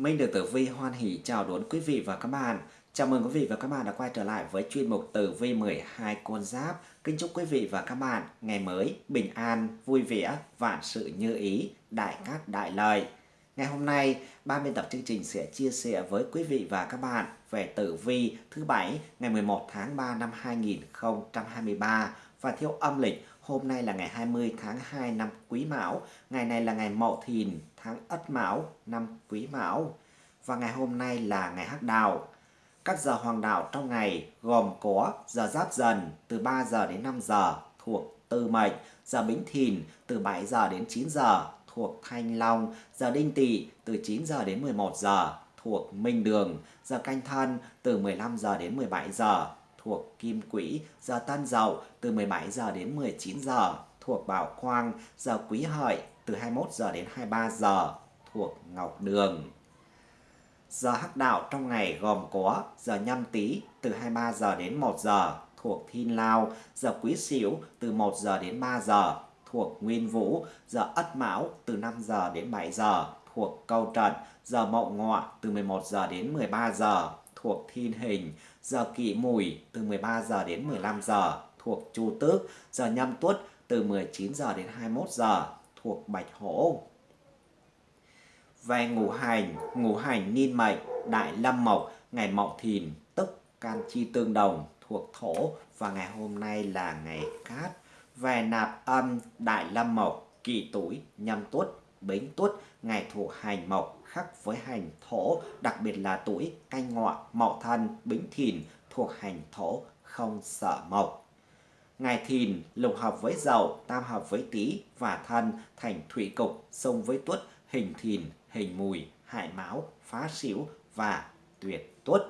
Minh được Tử Vi hoan hỷ chào đón quý vị và các bạn. Chào mừng quý vị và các bạn đã quay trở lại với chuyên mục Tử Vi 12 con giáp. Kính chúc quý vị và các bạn ngày mới bình an, vui vẻ, vạn sự như ý, đại cát đại lợi. Ngày hôm nay, ban biên tập chương trình sẽ chia sẻ với quý vị và các bạn về tử vi thứ bảy ngày 11 tháng 3 năm 2023 và theo âm lịch hôm nay là ngày 20 tháng 2 năm Quý Mão, ngày này là ngày Mậu Thìn tháng Ất Mão năm Quý Mão. Và ngày hôm nay là ngày Hắc Đào. Các giờ hoàng đạo trong ngày gồm có giờ Giáp Dần từ 3 giờ đến 5 giờ thuộc Tư Mệnh, giờ Bính Thìn từ 7 giờ đến 9 giờ thuộc Thanh Long, giờ Đinh Tỵ từ 9 giờ đến 11 giờ thuộc Minh Đường, giờ Canh Thân từ 15 giờ đến 17 giờ thuộc Kim Quỹ, giờ Tân Dậu từ 17 giờ đến 19 giờ thuộc Bảo Quang, giờ Quý Hợi từ 21 giờ đến 23 giờ thuộc Ngọc Đường. Giờ hắc đạo trong ngày gồm có giờ nhâm tý từ 23 giờ đến 1 giờ thuộc Thiên Lao, giờ Quý Sửu từ 1 giờ đến 3 giờ thuộc Nguyên Vũ, giờ Ất Mão từ 5 giờ đến 7 giờ thuộc Câu Trận, giờ Mậu Ngọ từ 11 giờ đến 13 giờ thuộc Thiên Hình, giờ Kỷ Mùi từ 13 giờ đến 15 giờ thuộc Chu Tước, giờ Nhâm Tuất từ 19 giờ đến 21 giờ thuộc Bạch Hổ. Về ngũ hành, ngũ hành niên mệnh, đại lâm mộc, ngày mậu thìn, tức can chi tương đồng thuộc thổ và ngày hôm nay là ngày cát. Về nạp âm, đại lâm mộc, kỷ tuổi, nhâm tuất, bính tuất, ngày thuộc hành mộc khắc với hành thổ, đặc biệt là tuổi canh ngọ, mậu thân, bính thìn thuộc hành thổ, không sợ mộc. Ngày thìn lục hợp với dậu, tam hợp với tý và thân thành thủy cục, xung với tuất, hình thìn, hình mùi, hại máu, phá xỉu và tuyệt tuất.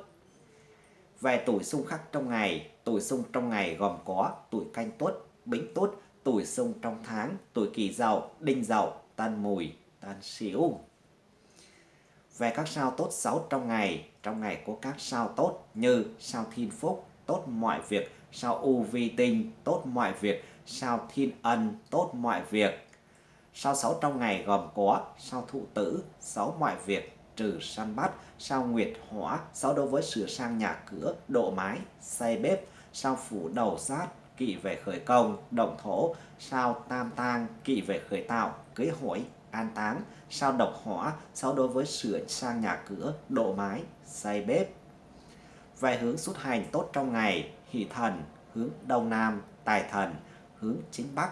Về tuổi xung khắc trong ngày, tuổi xung trong ngày gồm có tuổi canh tuất, bính tuất, tuổi xung trong tháng, tuổi kỷ dậu, đinh dậu, tân mùi, tân xỉu. Về các sao tốt xấu trong ngày, trong ngày có các sao tốt như sao thiên phúc, tốt mọi việc, sao u vi tinh, tốt mọi việc, sao thiên ân, tốt mọi việc. Sao xấu trong ngày gồm có sao thụ tử, xấu mọi việc, trừ săn bắt, sao nguyệt hỏa, xấu đối với sửa sang nhà cửa, độ mái, xây bếp, sao phủ đầu sát, kỵ về khởi công, động thổ, sao tam tang, kỵ về khởi tạo, cưới hỏi, an táng, sao độc hỏa, sao đối với sửa sang nhà cửa, độ mái, xây bếp. Về hướng xuất hành tốt trong ngày, hỷ thần, hướng đông nam, tài thần, hướng chính bắc.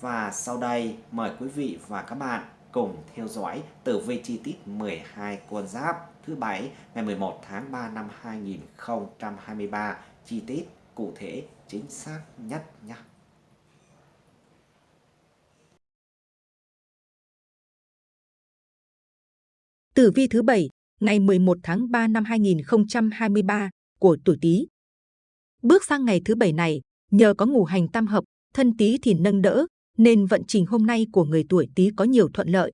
Và sau đây mời quý vị và các bạn cùng theo dõi tử vi chi tiết 12 con giáp thứ bảy ngày 11 tháng 3 năm 2023 chi tiết cụ thể chính xác nhất nhé. Tử vi thứ bảy ngày 11 tháng 3 năm 2023 của tuổi Tý. Bước sang ngày thứ bảy này, nhờ có ngũ hành tam hợp, thân Tý thì nâng đỡ, nên vận trình hôm nay của người tuổi Tý có nhiều thuận lợi,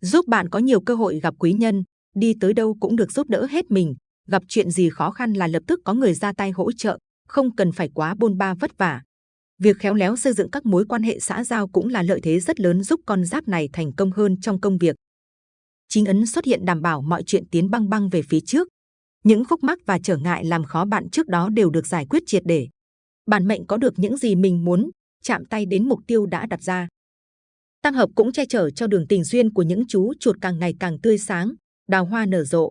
giúp bạn có nhiều cơ hội gặp quý nhân, đi tới đâu cũng được giúp đỡ hết mình, gặp chuyện gì khó khăn là lập tức có người ra tay hỗ trợ, không cần phải quá bôn ba vất vả. Việc khéo léo xây dựng các mối quan hệ xã giao cũng là lợi thế rất lớn giúp con giáp này thành công hơn trong công việc. Chính ấn xuất hiện đảm bảo mọi chuyện tiến băng băng về phía trước. Những khúc mắc và trở ngại làm khó bạn trước đó đều được giải quyết triệt để. Bản mệnh có được những gì mình muốn, chạm tay đến mục tiêu đã đặt ra. Tam hợp cũng che chở cho đường tình duyên của những chú chuột càng ngày càng tươi sáng, đào hoa nở rộ.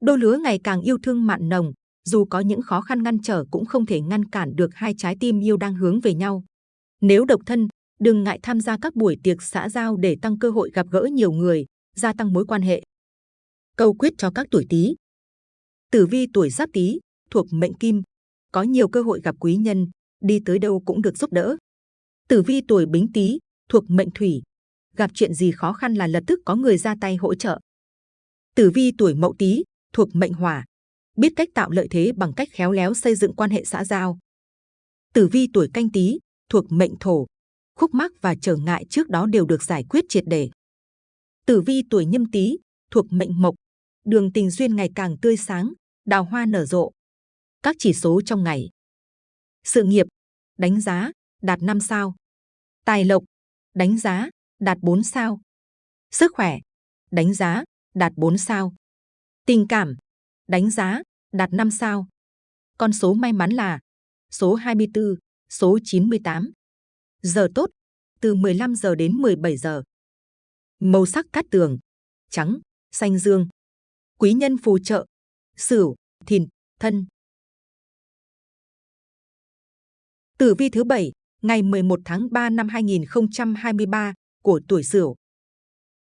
Đôi lứa ngày càng yêu thương mặn nồng, dù có những khó khăn ngăn trở cũng không thể ngăn cản được hai trái tim yêu đang hướng về nhau. Nếu độc thân, đừng ngại tham gia các buổi tiệc xã giao để tăng cơ hội gặp gỡ nhiều người, gia tăng mối quan hệ. Câu quyết cho các tuổi Tý. Tử vi tuổi Giáp Tý thuộc mệnh Kim, có nhiều cơ hội gặp quý nhân, đi tới đâu cũng được giúp đỡ. Tử vi tuổi Bính Tý thuộc mệnh Thủy, gặp chuyện gì khó khăn là lập tức có người ra tay hỗ trợ. Tử vi tuổi Mậu Tý thuộc mệnh Hỏa, biết cách tạo lợi thế bằng cách khéo léo xây dựng quan hệ xã giao. Tử vi tuổi Canh Tý thuộc mệnh Thổ, khúc mắc và trở ngại trước đó đều được giải quyết triệt để. Tử vi tuổi Nhâm Tý thuộc mệnh Mộc, đường tình duyên ngày càng tươi sáng, đào hoa nở rộ. Các chỉ số trong ngày. Sự nghiệp, đánh giá, đạt 5 sao. Tài lộc, đánh giá, đạt 4 sao. Sức khỏe, đánh giá, đạt 4 sao. Tình cảm, đánh giá, đạt 5 sao. Con số may mắn là số 24, số 98. Giờ tốt, từ 15 giờ đến 17 giờ. Màu sắc cát tường, trắng, xanh dương. Quý nhân phù trợ, sửu, thìn, thân. Tử vi thứ bảy ngày 11 tháng 3 năm 2023 của tuổi Sửu.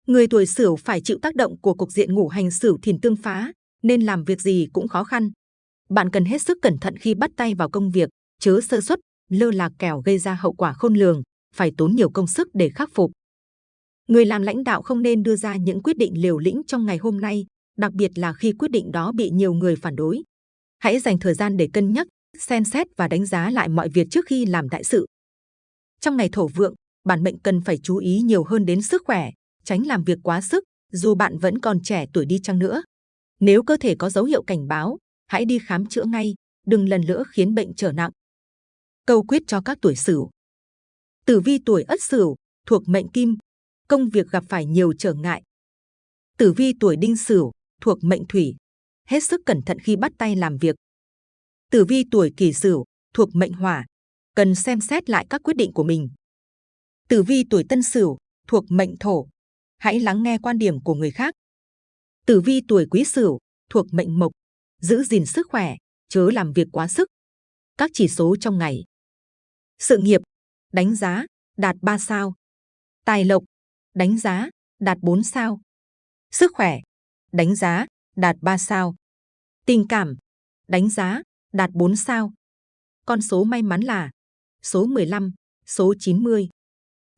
Người tuổi Sửu phải chịu tác động của cục diện ngũ hành Sửu thìn tương phá, nên làm việc gì cũng khó khăn. Bạn cần hết sức cẩn thận khi bắt tay vào công việc, chớ sơ suất, lơ là kẻo gây ra hậu quả khôn lường, phải tốn nhiều công sức để khắc phục. Người làm lãnh đạo không nên đưa ra những quyết định liều lĩnh trong ngày hôm nay, đặc biệt là khi quyết định đó bị nhiều người phản đối. Hãy dành thời gian để cân nhắc, xem xét và đánh giá lại mọi việc trước khi làm đại sự. Trong ngày thổ vượng, bản mệnh cần phải chú ý nhiều hơn đến sức khỏe, tránh làm việc quá sức, dù bạn vẫn còn trẻ tuổi đi chăng nữa. Nếu cơ thể có dấu hiệu cảnh báo, hãy đi khám chữa ngay, đừng lần nữa khiến bệnh trở nặng. Câu quyết cho các tuổi Sửu. Tử vi tuổi Ất Sửu thuộc mệnh Kim, công việc gặp phải nhiều trở ngại. Tử vi tuổi Đinh Sửu thuộc mệnh Thủy, hết sức cẩn thận khi bắt tay làm việc. Tử vi tuổi Kỷ Sửu thuộc mệnh Hỏa, cần xem xét lại các quyết định của mình. Tử vi tuổi Tân Sửu thuộc mệnh Thổ, hãy lắng nghe quan điểm của người khác. Tử vi tuổi Quý Sửu thuộc mệnh Mộc, giữ gìn sức khỏe, chớ làm việc quá sức. Các chỉ số trong ngày. Sự nghiệp, đánh giá, đạt 3 sao. Tài lộc, đánh giá, đạt 4 sao. Sức khỏe, đánh giá, đạt 3 sao. Tình cảm, đánh giá, đạt 4 sao. Con số may mắn là số 15, số 90.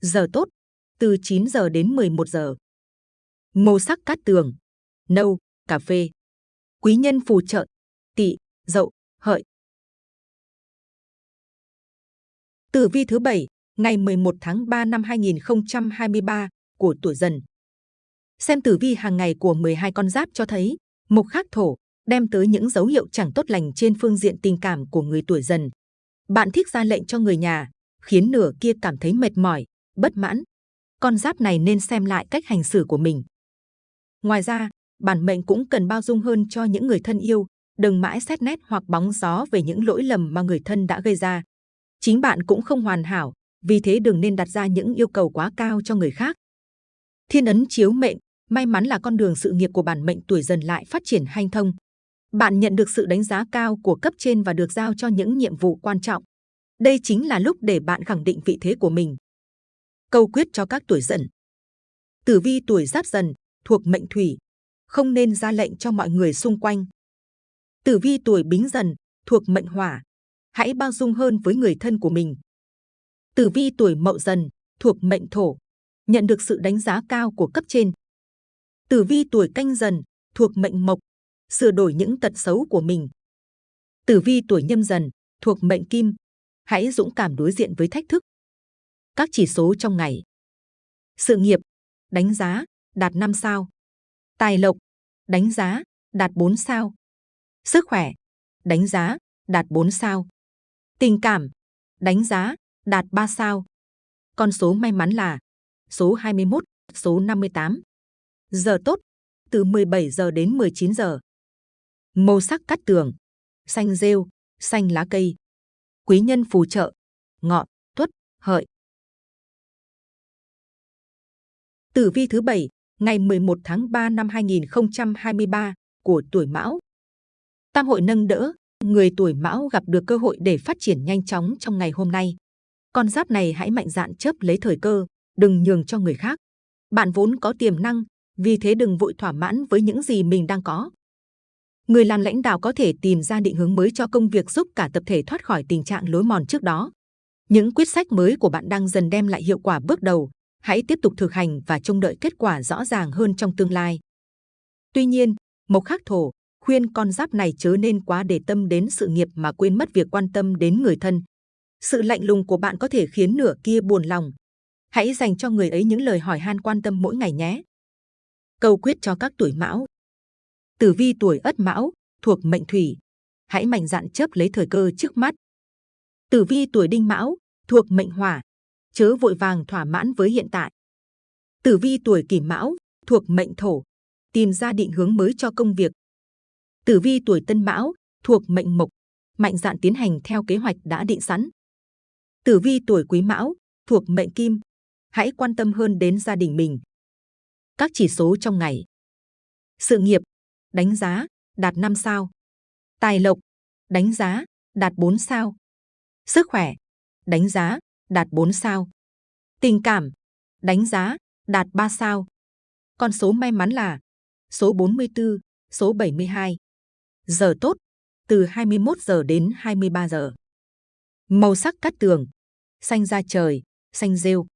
Giờ tốt, từ 9 giờ đến 11 giờ. Màu sắc cát tường, nâu, cà phê. Quý nhân phù trợ, tỵ, dậu, hợi. Tử vi thứ 7, ngày 11 tháng 3 năm 2023 của tuổi dần. Xem tử vi hàng ngày của 12 con giáp cho thấy, mộc khắc thổ đem tới những dấu hiệu chẳng tốt lành trên phương diện tình cảm của người tuổi dần. Bạn thích ra lệnh cho người nhà, khiến nửa kia cảm thấy mệt mỏi, bất mãn. Con giáp này nên xem lại cách hành xử của mình. Ngoài ra, bản mệnh cũng cần bao dung hơn cho những người thân yêu, đừng mãi xét nét hoặc bóng gió về những lỗi lầm mà người thân đã gây ra. Chính bạn cũng không hoàn hảo, vì thế đừng nên đặt ra những yêu cầu quá cao cho người khác. Thiên ấn chiếu mệnh, may mắn là con đường sự nghiệp của bản mệnh tuổi dần lại phát triển hanh thông. Bạn nhận được sự đánh giá cao của cấp trên và được giao cho những nhiệm vụ quan trọng. Đây chính là lúc để bạn khẳng định vị thế của mình. Câu quyết cho các tuổi dần. Tử vi tuổi giáp dần, thuộc mệnh thủy, không nên ra lệnh cho mọi người xung quanh. Tử vi tuổi bính dần, thuộc mệnh hỏa, hãy bao dung hơn với người thân của mình. Tử vi tuổi mậu dần, thuộc mệnh thổ, nhận được sự đánh giá cao của cấp trên. Tử vi tuổi canh dần, thuộc mệnh mộc, sửa đổi những tật xấu của mình. Tử vi tuổi nhâm dần, thuộc mệnh kim, hãy dũng cảm đối diện với thách thức. Các chỉ số trong ngày. Sự nghiệp, đánh giá, đạt 5 sao. Tài lộc, đánh giá, đạt 4 sao. Sức khỏe, đánh giá, đạt 4 sao. Tình cảm, đánh giá, đạt 3 sao. Con số may mắn là số 21, số 58. Giờ tốt, từ 17 giờ đến 19 giờ. Màu sắc cắt tường, xanh rêu, xanh lá cây. Quý nhân phù trợ, ngọ, tuất, hợi. Tử vi thứ 7, ngày 11 tháng 3 năm 2023 của tuổi Mão. Tam hội nâng đỡ, người tuổi Mão gặp được cơ hội để phát triển nhanh chóng trong ngày hôm nay. Con giáp này hãy mạnh dạn chớp lấy thời cơ, đừng nhường cho người khác. Bạn vốn có tiềm năng, vì thế đừng vội thỏa mãn với những gì mình đang có. Người làm lãnh đạo có thể tìm ra định hướng mới cho công việc giúp cả tập thể thoát khỏi tình trạng lối mòn trước đó. Những quyết sách mới của bạn đang dần đem lại hiệu quả bước đầu. Hãy tiếp tục thực hành và trông đợi kết quả rõ ràng hơn trong tương lai. Tuy nhiên, Mộc Khắc Thổ khuyên con giáp này chớ nên quá để tâm đến sự nghiệp mà quên mất việc quan tâm đến người thân. Sự lạnh lùng của bạn có thể khiến nửa kia buồn lòng. Hãy dành cho người ấy những lời hỏi han quan tâm mỗi ngày nhé. Câu quyết cho các tuổi mão. Tử vi tuổi ất mão, thuộc mệnh thủy. Hãy mạnh dạn chấp lấy thời cơ trước mắt. Tử vi tuổi đinh mão, thuộc mệnh hỏa. Chớ vội vàng thỏa mãn với hiện tại. Tử vi tuổi kỷ mão, thuộc mệnh thổ. tìm ra định hướng mới cho công việc. Tử vi tuổi Tân Mão thuộc mệnh Mộc, mạnh dạn tiến hành theo kế hoạch đã định sẵn. Tử vi tuổi Quý Mão thuộc mệnh Kim, hãy quan tâm hơn đến gia đình mình. Các chỉ số trong ngày. Sự nghiệp, đánh giá, đạt 5 sao. Tài lộc, đánh giá, đạt 4 sao. Sức khỏe, đánh giá, đạt 4 sao. Tình cảm, đánh giá, đạt 3 sao. Con số may mắn là số 44, số 72. Giờ tốt, từ 21 giờ đến 23 giờ. Màu sắc cát tường, xanh da trời, xanh rêu.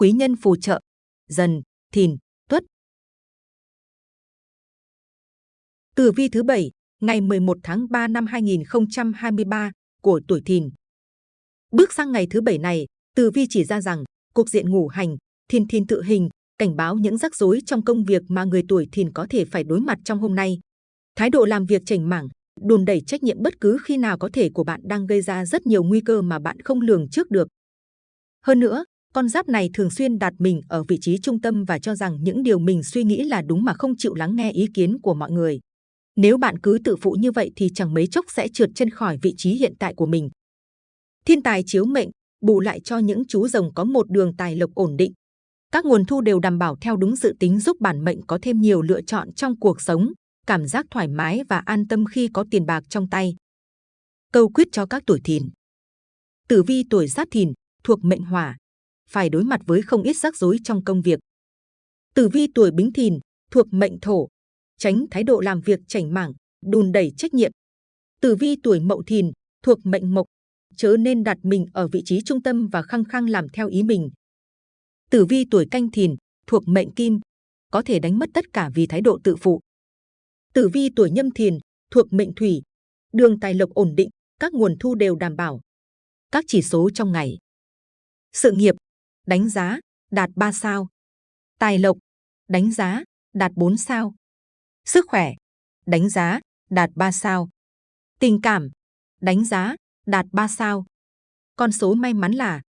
Quý nhân phù trợ, dần, thìn, tuất. Tử vi thứ bảy ngày 11 tháng 3 năm 2023 của tuổi thìn. Bước sang ngày thứ bảy này, Tử vi chỉ ra rằng cục diện ngủ hành, thiên thiên tự hình, cảnh báo những rắc rối trong công việc mà người tuổi thìn có thể phải đối mặt trong hôm nay. Thái độ làm việc chảnh mảng, đùn đẩy trách nhiệm bất cứ khi nào có thể của bạn đang gây ra rất nhiều nguy cơ mà bạn không lường trước được. Hơn nữa, con giáp này thường xuyên đặt mình ở vị trí trung tâm và cho rằng những điều mình suy nghĩ là đúng mà không chịu lắng nghe ý kiến của mọi người. Nếu bạn cứ tự phụ như vậy thì chẳng mấy chốc sẽ trượt chân khỏi vị trí hiện tại của mình. Thiên tài chiếu mệnh, bù lại cho những chú rồng có một đường tài lộc ổn định. Các nguồn thu đều đảm bảo theo đúng dự tính giúp bản mệnh có thêm nhiều lựa chọn trong cuộc sống, cảm giác thoải mái và an tâm khi có tiền bạc trong tay. Câu quyết cho các tuổi thìn. Tử vi tuổi giáp thìn thuộc mệnh hỏa, phải đối mặt với không ít rắc rối trong công việc. Tử vi tuổi bính thìn thuộc mệnh thổ, tránh thái độ làm việc chảnh mảng, đùn đẩy trách nhiệm. Tử vi tuổi mậu thìn thuộc mệnh mộc, chớ nên đặt mình ở vị trí trung tâm và khăng khăng làm theo ý mình. Tử vi tuổi canh thìn thuộc mệnh kim, có thể đánh mất tất cả vì thái độ tự phụ. Tử vi tuổi nhâm thìn thuộc mệnh thủy, đường tài lộc ổn định, các nguồn thu đều đảm bảo. Các chỉ số trong ngày. Sự nghiệp, đánh giá, đạt 3 sao. Tài lộc, đánh giá, đạt 4 sao. Sức khỏe, đánh giá, đạt 3 sao. Tình cảm, đánh giá, đạt 3 sao. Con số may mắn là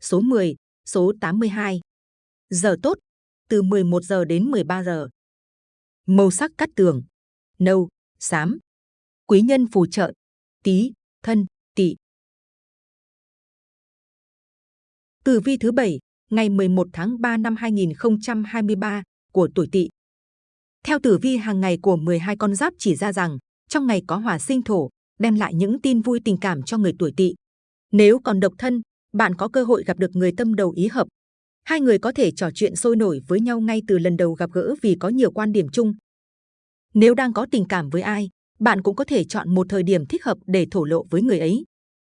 số 10, số 82. Giờ tốt, từ 11 giờ đến 13 giờ. Màu sắc cắt tường, nâu, xám. Quý nhân phù trợ, tí, thân, tỵ. Tử vi thứ 7, ngày 11 tháng 3 năm 2023 của tuổi Tỵ. Theo tử vi hàng ngày của 12 con giáp chỉ ra rằng trong ngày có hỏa sinh thổ, đem lại những tin vui tình cảm cho người tuổi Tỵ. Nếu còn độc thân, bạn có cơ hội gặp được người tâm đầu ý hợp. Hai người có thể trò chuyện sôi nổi với nhau ngay từ lần đầu gặp gỡ vì có nhiều quan điểm chung. Nếu đang có tình cảm với ai, bạn cũng có thể chọn một thời điểm thích hợp để thổ lộ với người ấy.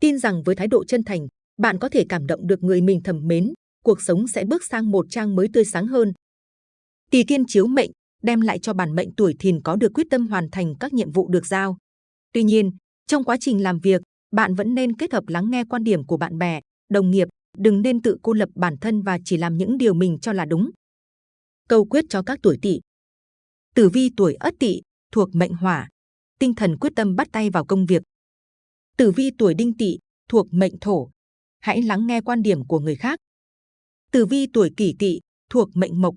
Tin rằng với thái độ chân thành, bạn có thể cảm động được người mình thầm mến, cuộc sống sẽ bước sang một trang mới tươi sáng hơn. Tỳ kiên chiếu mệnh đem lại cho bản mệnh tuổi thìn có được quyết tâm hoàn thành các nhiệm vụ được giao. Tuy nhiên, trong quá trình làm việc, bạn vẫn nên kết hợp lắng nghe quan điểm của bạn bè, đồng nghiệp, đừng nên tự cô lập bản thân và chỉ làm những điều mình cho là đúng. Câu quyết cho các tuổi tỵ. Tử vi tuổi Ất Tỵ thuộc mệnh Hỏa, tinh thần quyết tâm bắt tay vào công việc. Tử vi tuổi Đinh Tỵ thuộc mệnh Thổ, hãy lắng nghe quan điểm của người khác. Tử vi tuổi Kỷ Tỵ thuộc mệnh Mộc,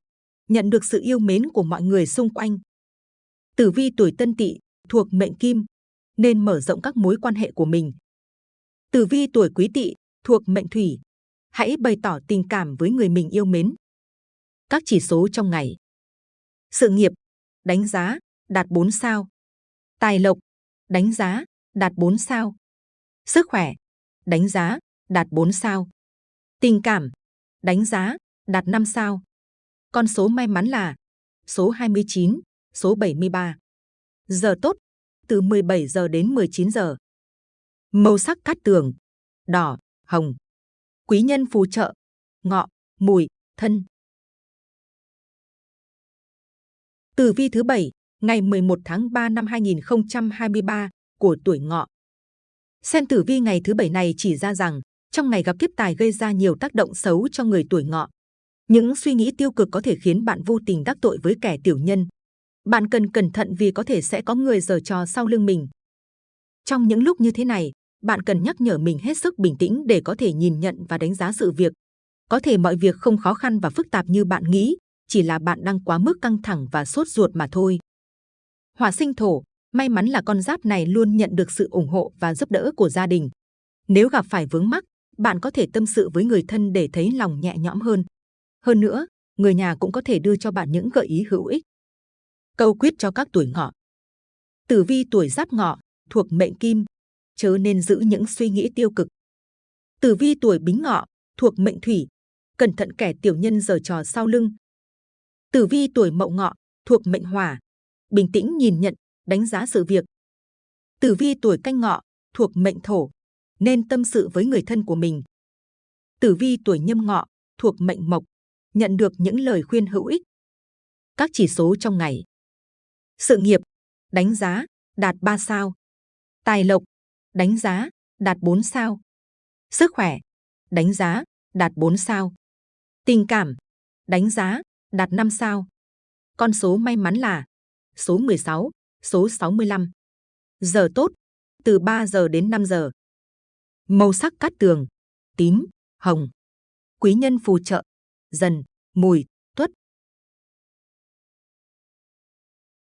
nhận được sự yêu mến của mọi người xung quanh. Tử vi tuổi Tân Tỵ thuộc mệnh Kim, nên mở rộng các mối quan hệ của mình. Tử vi tuổi Quý Tỵ thuộc mệnh Thủy, hãy bày tỏ tình cảm với người mình yêu mến. Các chỉ số trong ngày. Sự nghiệp, đánh giá, đạt 4 sao. Tài lộc, đánh giá, đạt 4 sao. Sức khỏe, đánh giá, đạt 4 sao. Tình cảm, đánh giá, đạt 5 sao. Con số may mắn là số 29, số 73. Giờ tốt, từ 17 giờ đến 19 giờ. Màu sắc cát tường, đỏ, hồng. Quý nhân phù trợ, ngọ, mùi, thân. Tử vi thứ 7, ngày 11 tháng 3 năm 2023 của tuổi ngọ. Xem tử vi ngày thứ 7 này chỉ ra rằng trong ngày gặp kiếp tài gây ra nhiều tác động xấu cho người tuổi ngọ. Những suy nghĩ tiêu cực có thể khiến bạn vô tình đắc tội với kẻ tiểu nhân. Bạn cần cẩn thận vì có thể sẽ có người giở trò sau lưng mình. Trong những lúc như thế này, bạn cần nhắc nhở mình hết sức bình tĩnh để có thể nhìn nhận và đánh giá sự việc. Có thể mọi việc không khó khăn và phức tạp như bạn nghĩ, chỉ là bạn đang quá mức căng thẳng và sốt ruột mà thôi. Hỏa sinh thổ, may mắn là con giáp này luôn nhận được sự ủng hộ và giúp đỡ của gia đình. Nếu gặp phải vướng mắc, bạn có thể tâm sự với người thân để thấy lòng nhẹ nhõm hơn. Hơn nữa, người nhà cũng có thể đưa cho bạn những gợi ý hữu ích. Câu quyết cho các tuổi ngọ. Tử vi tuổi giáp ngọ, thuộc mệnh kim, chớ nên giữ những suy nghĩ tiêu cực. Tử vi tuổi bính ngọ, thuộc mệnh thủy, cẩn thận kẻ tiểu nhân giở trò sau lưng. Tử vi tuổi mậu ngọ, thuộc mệnh hỏa, bình tĩnh nhìn nhận, đánh giá sự việc. Tử vi tuổi canh ngọ, thuộc mệnh thổ, nên tâm sự với người thân của mình. Tử vi tuổi nhâm ngọ, thuộc mệnh mộc, nhận được những lời khuyên hữu ích. Các chỉ số trong ngày. Sự nghiệp, đánh giá, đạt 3 sao. Tài lộc, đánh giá, đạt 4 sao. Sức khỏe, đánh giá, đạt 4 sao. Tình cảm, đánh giá, đạt 5 sao. Con số may mắn là số 16, số 65. Giờ tốt, từ 3 giờ đến 5 giờ. Màu sắc cát tường, tím, hồng. Quý nhân phù trợ, dần, mùi, tuất.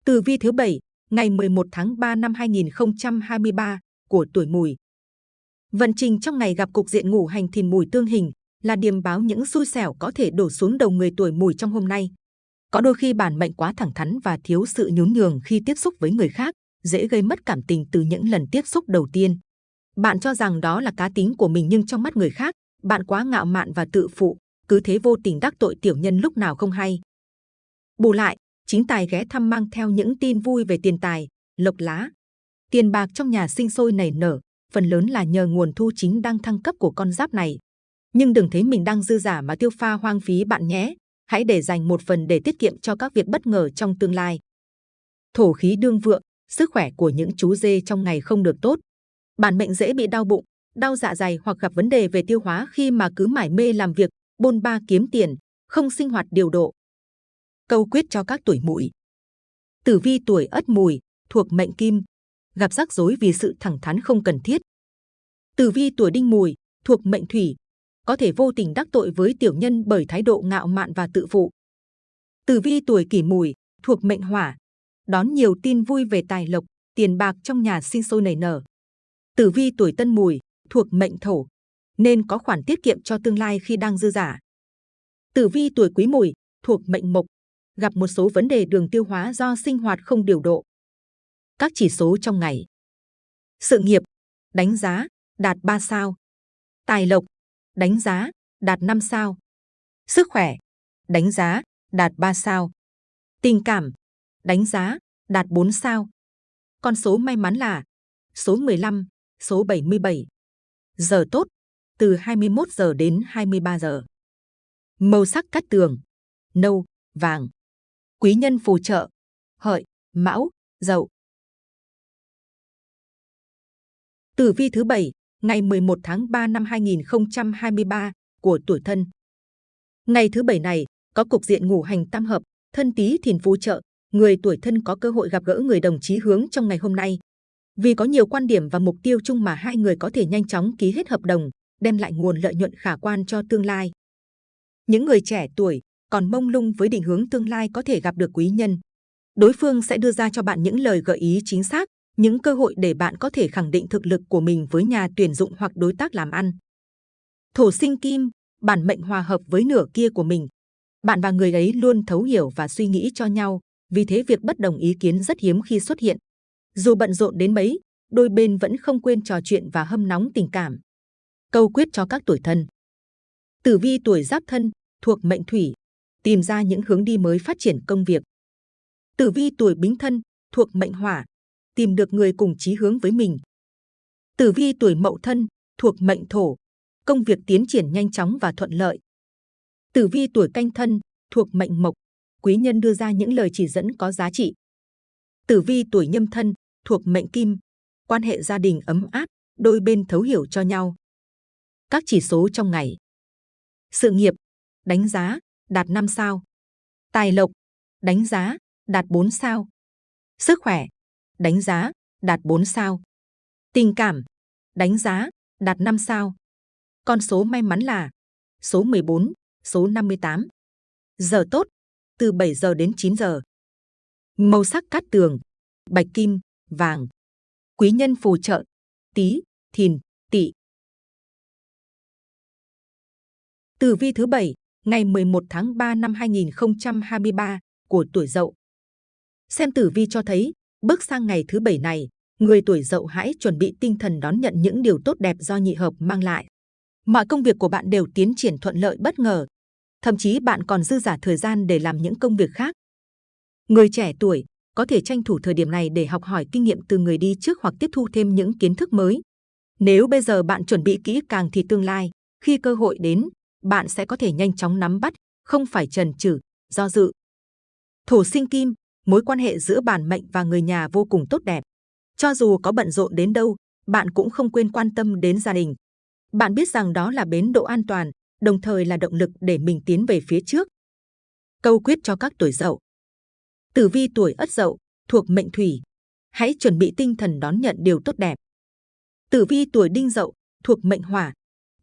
Từ vi thứ bảy, ngày 11 tháng 3 năm 2023 của tuổi mùi. Vận trình trong ngày gặp cục diện ngủ hành thìn mùi tương hình là điềm báo những xui xẻo có thể đổ xuống đầu người tuổi mùi trong hôm nay. Có đôi khi bản mệnh quá thẳng thắn và thiếu sự nhún nhường khi tiếp xúc với người khác, dễ gây mất cảm tình từ những lần tiếp xúc đầu tiên. Bạn cho rằng đó là cá tính của mình nhưng trong mắt người khác, bạn quá ngạo mạn và tự phụ, cứ thế vô tình đắc tội tiểu nhân lúc nào không hay. Bù lại, chính tài ghé thăm mang theo những tin vui về tiền tài, lộc lá. Tiền bạc trong nhà sinh sôi nảy nở, phần lớn là nhờ nguồn thu chính đang thăng cấp của con giáp này. Nhưng đừng thấy mình đang dư giả mà tiêu pha hoang phí bạn nhé. Hãy để dành một phần để tiết kiệm cho các việc bất ngờ trong tương lai. Thổ khí đương vượng, sức khỏe của những chú dê trong ngày không được tốt. Bản mệnh dễ bị đau bụng, đau dạ dày hoặc gặp vấn đề về tiêu hóa khi mà cứ mải mê làm việc, bôn ba kiếm tiền, không sinh hoạt điều độ. Câu quyết cho các tuổi mùi. Tử vi tuổi ất mùi, thuộc mệnh kim, gặp rắc rối vì sự thẳng thắn không cần thiết. Tử vi tuổi đinh mùi, thuộc mệnh thủy, có thể vô tình đắc tội với tiểu nhân bởi thái độ ngạo mạn và tự phụ. Tử vi tuổi kỷ mùi, thuộc mệnh hỏa, đón nhiều tin vui về tài lộc, tiền bạc trong nhà sinh sôi nảy nở. Tử vi tuổi tân mùi, thuộc mệnh thổ, nên có khoản tiết kiệm cho tương lai khi đang dư giả. Tử vi tuổi quý mùi, thuộc mệnh mộc, gặp một số vấn đề đường tiêu hóa do sinh hoạt không điều độ. Các chỉ số trong ngày. Sự nghiệp, đánh giá, đạt 3 sao. Tài lộc, đánh giá, đạt 5 sao. Sức khỏe, đánh giá, đạt 3 sao. Tình cảm, đánh giá, đạt 4 sao. Con số may mắn là số 15, số 77. Giờ tốt, từ 21 giờ đến 23 giờ. Màu sắc cát tường, nâu, vàng. Quý nhân phù trợ, hợi, mão, dậu. Tử vi thứ 7, ngày 11 tháng 3 năm 2023 của tuổi thân. Ngày thứ 7 này có cục diện ngủ hành tam hợp, thân tí thìn phù trợ, người tuổi thân có cơ hội gặp gỡ người đồng chí hướng trong ngày hôm nay. Vì có nhiều quan điểm và mục tiêu chung mà hai người có thể nhanh chóng ký hết hợp đồng, đem lại nguồn lợi nhuận khả quan cho tương lai. Những người trẻ tuổi còn mông lung với định hướng tương lai có thể gặp được quý nhân. Đối phương sẽ đưa ra cho bạn những lời gợi ý chính xác, những cơ hội để bạn có thể khẳng định thực lực của mình với nhà tuyển dụng hoặc đối tác làm ăn. Thổ sinh kim, bản mệnh hòa hợp với nửa kia của mình. Bạn và người ấy luôn thấu hiểu và suy nghĩ cho nhau, vì thế việc bất đồng ý kiến rất hiếm khi xuất hiện. Dù bận rộn đến mấy, đôi bên vẫn không quên trò chuyện và hâm nóng tình cảm. Câu quyết cho các tuổi thân. Tử vi tuổi giáp thân, thuộc mệnh thủy, tìm ra những hướng đi mới phát triển công việc. Tử vi tuổi bính thân, thuộc mệnh hỏa, tìm được người cùng chí hướng với mình. Tử vi tuổi mậu thân, thuộc mệnh thổ, công việc tiến triển nhanh chóng và thuận lợi. Tử vi tuổi canh thân, thuộc mệnh mộc, quý nhân đưa ra những lời chỉ dẫn có giá trị. Tử vi tuổi nhâm thân, thuộc mệnh kim, quan hệ gia đình ấm áp, đôi bên thấu hiểu cho nhau. Các chỉ số trong ngày. Sự nghiệp, đánh giá, đạt 5 sao. Tài lộc, đánh giá, đạt 4 sao. Sức khỏe, đánh giá, đạt 4 sao. Tình cảm, đánh giá, đạt 5 sao. Con số may mắn là số 14, số 58. Giờ tốt, từ 7 giờ đến 9 giờ. Màu sắc cát tường, bạch kim, vàng. Quý nhân phù trợ, tí, thìn, tỵ. Tử vi thứ bảy ngày 11 tháng 3 năm 2023 của tuổi Dậu. Xem tử vi cho thấy, bước sang ngày thứ bảy này, người tuổi Dậu hãy chuẩn bị tinh thần đón nhận những điều tốt đẹp do nhị hợp mang lại. Mọi công việc của bạn đều tiến triển thuận lợi bất ngờ, thậm chí bạn còn dư giả thời gian để làm những công việc khác. Người trẻ tuổi có thể tranh thủ thời điểm này để học hỏi kinh nghiệm từ người đi trước hoặc tiếp thu thêm những kiến thức mới. Nếu bây giờ bạn chuẩn bị kỹ càng thì tương lai, khi cơ hội đến, bạn sẽ có thể nhanh chóng nắm bắt, không phải trần trừ do dự. Thổ sinh kim, mối quan hệ giữa bản mệnh và người nhà vô cùng tốt đẹp. Cho dù có bận rộn đến đâu, bạn cũng không quên quan tâm đến gia đình. Bạn biết rằng đó là bến độ an toàn, đồng thời là động lực để mình tiến về phía trước. Câu quyết cho các tuổi dậu. Tử vi tuổi ất dậu, thuộc mệnh thủy. Hãy chuẩn bị tinh thần đón nhận điều tốt đẹp. Tử vi tuổi đinh dậu, thuộc mệnh hỏa.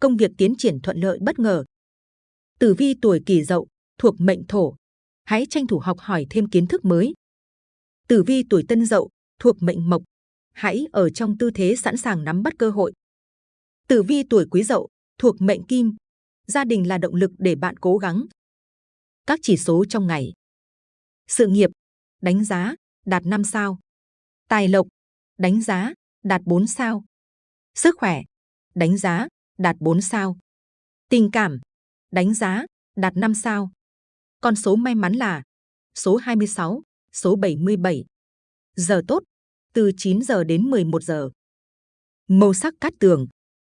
Công việc tiến triển thuận lợi bất ngờ. Tử vi tuổi kỷ dậu, thuộc mệnh thổ. Hãy tranh thủ học hỏi thêm kiến thức mới. Tử vi tuổi tân dậu, thuộc mệnh mộc. Hãy ở trong tư thế sẵn sàng nắm bắt cơ hội. Tử vi tuổi quý dậu, thuộc mệnh kim. Gia đình là động lực để bạn cố gắng. Các chỉ số trong ngày. Sự nghiệp, đánh giá, đạt 5 sao. Tài lộc, đánh giá, đạt 4 sao. Sức khỏe, đánh giá, đạt 4 sao. Tình cảm, đánh giá, đạt 5 sao. Con số may mắn là số 26, số 77. Giờ tốt, từ 9 giờ đến 11 giờ. Màu sắc cát tường,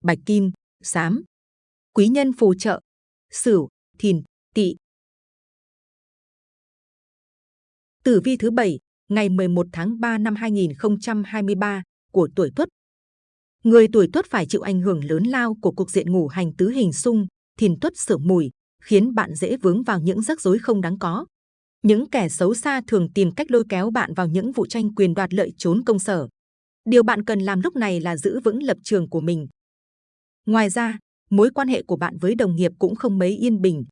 bạch kim, xám. Quý nhân phù trợ, sửu, thìn, tỵ. Tử vi thứ bảy ngày 11 tháng 3 năm 2023 của tuổi Tuất. Người tuổi Tuất phải chịu ảnh hưởng lớn lao của cục diện ngủ hành tứ hình xung, thìn Tuất sửa mùi, khiến bạn dễ vướng vào những rắc rối không đáng có. Những kẻ xấu xa thường tìm cách lôi kéo bạn vào những vụ tranh quyền đoạt lợi trốn công sở. Điều bạn cần làm lúc này là giữ vững lập trường của mình. Ngoài ra, mối quan hệ của bạn với đồng nghiệp cũng không mấy yên bình.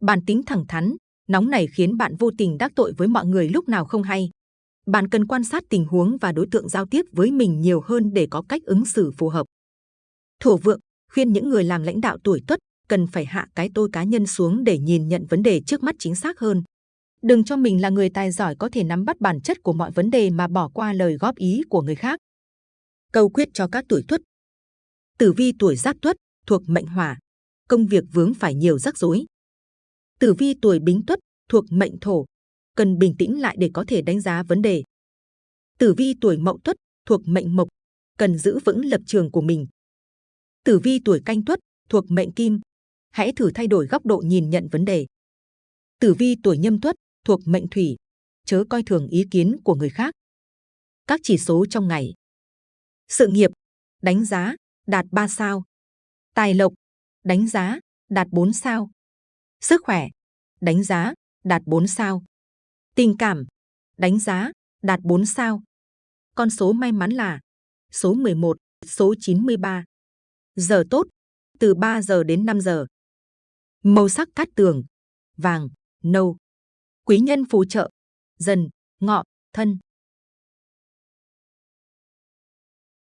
Bản tính thẳng thắn, nóng này khiến bạn vô tình đắc tội với mọi người lúc nào không hay. Bạn cần quan sát tình huống và đối tượng giao tiếp với mình nhiều hơn để có cách ứng xử phù hợp. Thổ vượng khuyên những người làm lãnh đạo tuổi tuất cần phải hạ cái tôi cá nhân xuống để nhìn nhận vấn đề trước mắt chính xác hơn. Đừng cho mình là người tài giỏi có thể nắm bắt bản chất của mọi vấn đề mà bỏ qua lời góp ý của người khác. Câu quyết cho các tuổi tuất. Tử vi tuổi giáp tuất thuộc mệnh hỏa, công việc vướng phải nhiều rắc rối. Tử vi tuổi bính tuất thuộc mệnh thổ, cần bình tĩnh lại để có thể đánh giá vấn đề. Tử vi tuổi mậu tuất thuộc mệnh mộc, cần giữ vững lập trường của mình. Tử vi tuổi canh tuất thuộc mệnh kim, hãy thử thay đổi góc độ nhìn nhận vấn đề. Tử vi tuổi nhâm tuất thuộc mệnh thủy, chớ coi thường ý kiến của người khác. Các chỉ số trong ngày. Sự nghiệp, đánh giá, đạt 3 sao. Tài lộc, đánh giá, đạt 4 sao. Sức khỏe, đánh giá, đạt 4 sao. Tình cảm, đánh giá, đạt 4 sao. Con số may mắn là số 11, số 93. Giờ tốt, từ 3 giờ đến 5 giờ. Màu sắc cát tường, vàng, nâu. Quý nhân phù trợ, dần, ngọ, thân.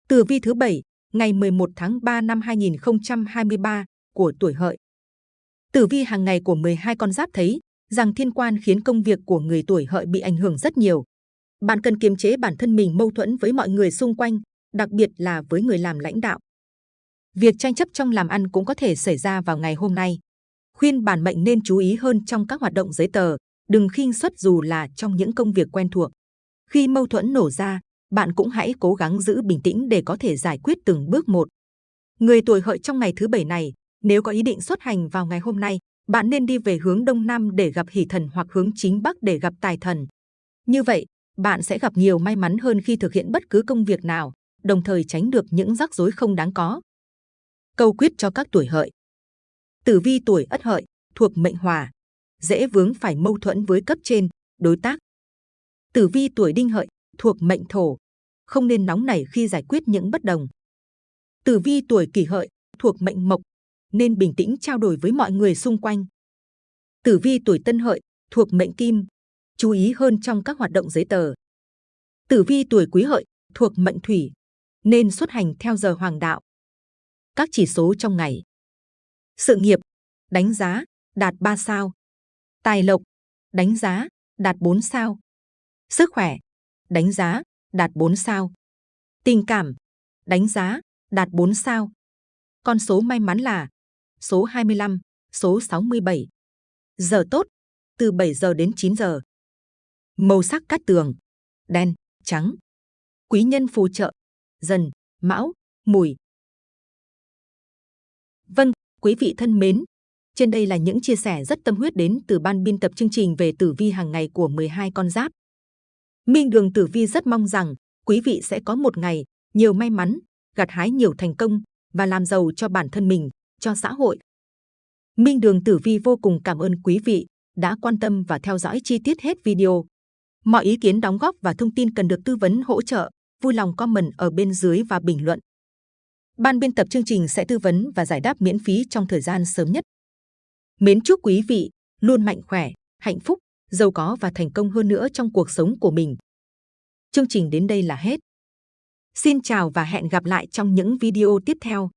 Tử vi thứ 7, ngày 11 tháng 3 năm 2023 của tuổi hợi. Tử vi hàng ngày của 12 con giáp thấy rằng thiên quan khiến công việc của người tuổi hợi bị ảnh hưởng rất nhiều. Bạn cần kiềm chế bản thân mình mâu thuẫn với mọi người xung quanh, đặc biệt là với người làm lãnh đạo. Việc tranh chấp trong làm ăn cũng có thể xảy ra vào ngày hôm nay. Khuyên bản mệnh nên chú ý hơn trong các hoạt động giấy tờ, đừng khinh suất dù là trong những công việc quen thuộc. Khi mâu thuẫn nổ ra, bạn cũng hãy cố gắng giữ bình tĩnh để có thể giải quyết từng bước một. Người tuổi hợi trong ngày thứ bảy này, nếu có ý định xuất hành vào ngày hôm nay, bạn nên đi về hướng đông nam để gặp hỷ thần hoặc hướng chính bắc để gặp tài thần. Như vậy, bạn sẽ gặp nhiều may mắn hơn khi thực hiện bất cứ công việc nào, đồng thời tránh được những rắc rối không đáng có. Câu quyết cho các tuổi hợi. Tử vi tuổi ất hợi, thuộc mệnh hỏa, dễ vướng phải mâu thuẫn với cấp trên, đối tác. Tử vi tuổi đinh hợi, thuộc mệnh thổ, không nên nóng nảy khi giải quyết những bất đồng. Tử vi tuổi kỷ hợi, thuộc mệnh mộc, nên bình tĩnh trao đổi với mọi người xung quanh. Tử vi tuổi tân hợi, thuộc mệnh Kim, chú ý hơn trong các hoạt động giấy tờ. Tử vi tuổi Quý Hợi thuộc mệnh Thủy, nên xuất hành theo giờ hoàng đạo. Các chỉ số trong ngày. Sự nghiệp, đánh giá, đạt 3 sao. Tài lộc, đánh giá, đạt 4 sao. Sức khỏe, đánh giá, đạt 4 sao. Tình cảm, đánh giá, đạt 4 sao. Con số may mắn là số 25, số 67. Giờ tốt, từ 7 giờ đến 9 giờ. Màu sắc cát tường, đen, trắng. Quý nhân phù trợ, dần, mão, mùi. Vâng, quý vị thân mến, trên đây là những chia sẻ rất tâm huyết đến từ ban biên tập chương trình về tử vi hàng ngày của 12 con giáp. Minh Đường Tử Vi rất mong rằng quý vị sẽ có một ngày nhiều may mắn, gặt hái nhiều thành công và làm giàu cho bản thân mình, cho xã hội. Minh Đường Tử Vi vô cùng cảm ơn quý vị đã quan tâm và theo dõi chi tiết hết video. Mọi ý kiến đóng góp và thông tin cần được tư vấn hỗ trợ, vui lòng comment ở bên dưới và bình luận. Ban biên tập chương trình sẽ tư vấn và giải đáp miễn phí trong thời gian sớm nhất. Mến chúc quý vị luôn mạnh khỏe, hạnh phúc, giàu có và thành công hơn nữa trong cuộc sống của mình. Chương trình đến đây là hết. Xin chào và hẹn gặp lại trong những video tiếp theo.